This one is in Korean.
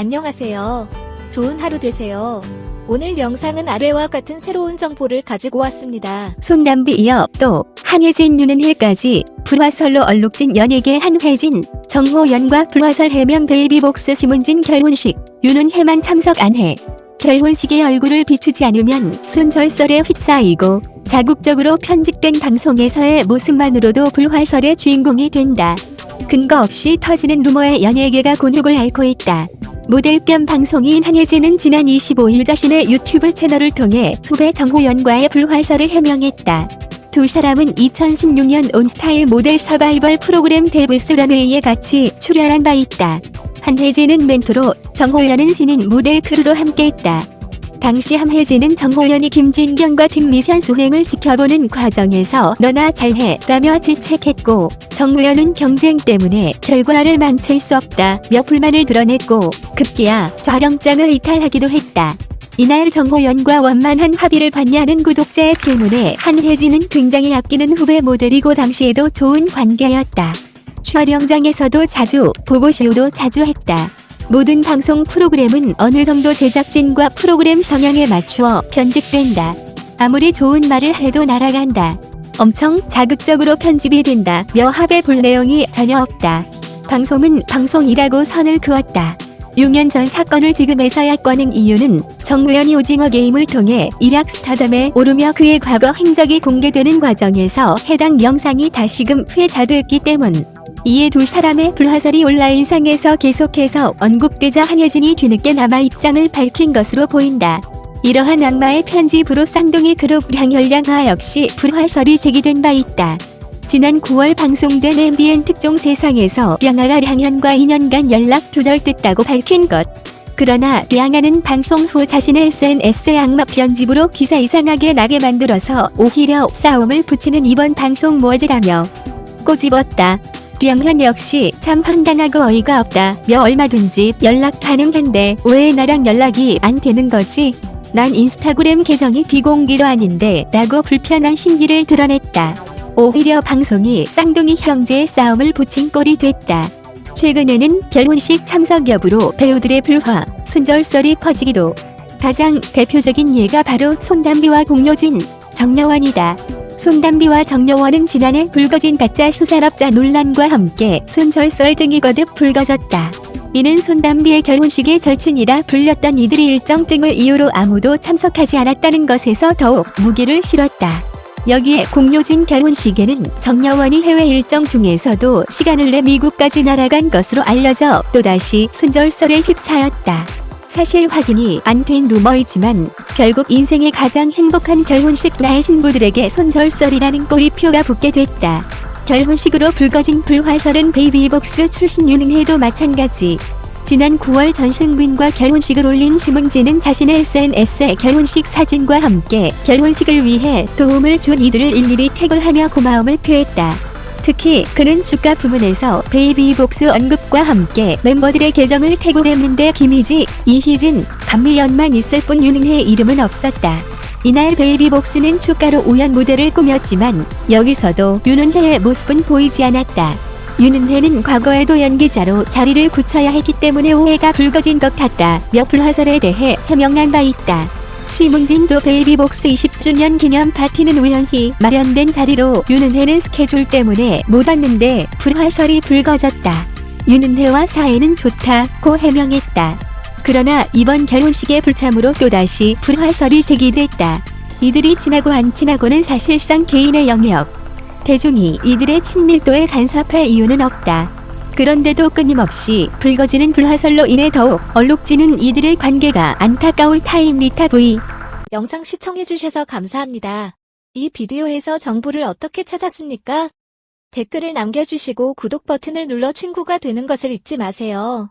안녕하세요. 좋은 하루 되세요. 오늘 영상은 아래와 같은 새로운 정보를 가지고 왔습니다. 손담비 이어 또 한혜진 윤은혜까지 불화설로 얼룩진 연예계 한혜진, 정호연과 불화설 해명 베이비복스 심은진 결혼식 윤은혜만 참석 안 해. 결혼식에 얼굴을 비추지 않으면 손절설에 휩싸이고 자극적으로 편집된 방송에서의 모습만으로도 불화설의 주인공이 된다. 근거 없이 터지는 루머에 연예계가 곤혹을 앓고 있다. 모델 겸 방송인 한혜진은 지난 25일 자신의 유튜브 채널을 통해 후배 정호연과의 불화설을 해명했다. 두 사람은 2016년 온스타일 모델 서바이벌 프로그램 데블스 런웨이에 같이 출연한 바 있다. 한혜진은 멘토로 정호연은 신인 모델 크루로 함께했다. 당시 한혜진은 정호연이 김진경과 팀 미션 수행을 지켜보는 과정에서 너나 잘해 라며 질책했고 정호연은 경쟁 때문에 결과를 망칠 수 없다 며 불만을 드러냈고 급기야 촬영장을 이탈하기도 했다. 이날 정호연과 원만한 합의를 봤냐는 구독자의 질문에 한혜진은 굉장히 아끼는 후배 모델이고 당시에도 좋은 관계였다. 촬영장에서도 자주 보고쇼도 자주 했다. 모든 방송 프로그램은 어느 정도 제작진과 프로그램 성향에 맞추어 편집된다. 아무리 좋은 말을 해도 날아간다. 엄청 자극적으로 편집이 된다. 며 합의 볼 내용이 전혀 없다. 방송은 방송이라고 선을 그었다. 6년 전 사건을 지금에서야 꺼낸 이유는 정무현이 오징어 게임을 통해 일약 스타덤에 오르며 그의 과거 행적이 공개되는 과정에서 해당 영상이 다시금 회자됐기 때문. 이에 두 사람의 불화설이 온라인상에서 계속해서 언급되자 한혜진이 뒤늦게 남아 입장을 밝힌 것으로 보인다. 이러한 악마의 편집으로 쌍둥이 그룹 량혈량화 역시 불화설이 제기된 바 있다. 지난 9월 방송된 MBN 특종 세상에서 량아가 량현과 2년간 연락 두절됐다고 밝힌 것. 그러나 량아는 방송 후 자신의 SNS에 악마 편집으로 기사 이상하게 나게 만들어서 오히려 싸움을 붙이는 이번 방송 모지라며 꼬집었다. 량현 역시 참 황당하고 어이가 없다 며 얼마든지 연락 가능한데 왜 나랑 연락이 안 되는 거지? 난 인스타그램 계정이 비공개도 아닌데 라고 불편한 심기를 드러냈다. 오히려 방송이 쌍둥이 형제의 싸움을 붙인 꼴이 됐다. 최근에는 결혼식 참석 여부로 배우들의 불화, 순절설이 퍼지기도 가장 대표적인 예가 바로 손담비와 공효진, 정여원이다. 손담비와 정여원은 지난해 불거진 가짜 수산업자 논란과 함께 순절설 등이 거듭 불거졌다. 이는 손담비의 결혼식의 절친이라 불렸던 이들이 일정 등을 이유로 아무도 참석하지 않았다는 것에서 더욱 무게를 실었다. 여기에 공효진 결혼식에는 정여원이 해외 일정 중에서도 시간을 내 미국까지 날아간 것으로 알려져 또다시 순절설에 휩싸였다. 사실 확인이 안 된 루머이지만 결국 인생의 가장 행복한 결혼식 날 신부들에게 손절설이라는 꼬리표가 붙게 됐다. 결혼식으로 불거진 불화설은 베이비복스 출신 윤은혜도 마찬가지. 지난 9월 전승빈과 결혼식을 올린 심은진은 자신의 SNS에 결혼식 사진과 함께 결혼식을 위해 도움을 준 이들을 일일이 태그하며 고마움을 표했다. 특히 그는 축가 부분에서 베이비복스 언급과 함께 멤버들의 계정을 태그했는데 김이지, 이희진, 간미연만 있을 뿐 윤은혜의 이름은 없었다. 이날 베이비복스는 축가로 우정 무대를 꾸몄지만 여기서도 윤은혜의 모습은 보이지 않았다. 윤은혜는 과거에도 연기자로 자리를 굳혀야 했기 때문에 오해가 불거진 것 같다. 며 불화설에 대해 해명한 바 있다. 심은진도 베이비복스 20주년 기념 파티는 우연히 마련된 자리로 윤은혜는 스케줄 때문에 못 왔는데 불화설이 불거졌다. 윤은혜와 사이는 좋다고 해명했다. 그러나 이번 결혼식의 불참으로 또다시 불화설이 제기됐다. 이들이 친하고 안 친하고는 사실상 개인의 영역. 대중이 이들의 친밀도에 간섭할 이유는 없다. 그런데도 끊임없이 불거지는 불화설로 인해 더욱 얼룩지는 이들의 관계가 안타까울 타임 리타 V. 영상 시청해주셔서 감사합니다. 이 비디오에서 정보를 어떻게 찾았습니까? 댓글을 남겨주시고 구독 버튼을 눌러 친구가 되는 것을 잊지 마세요.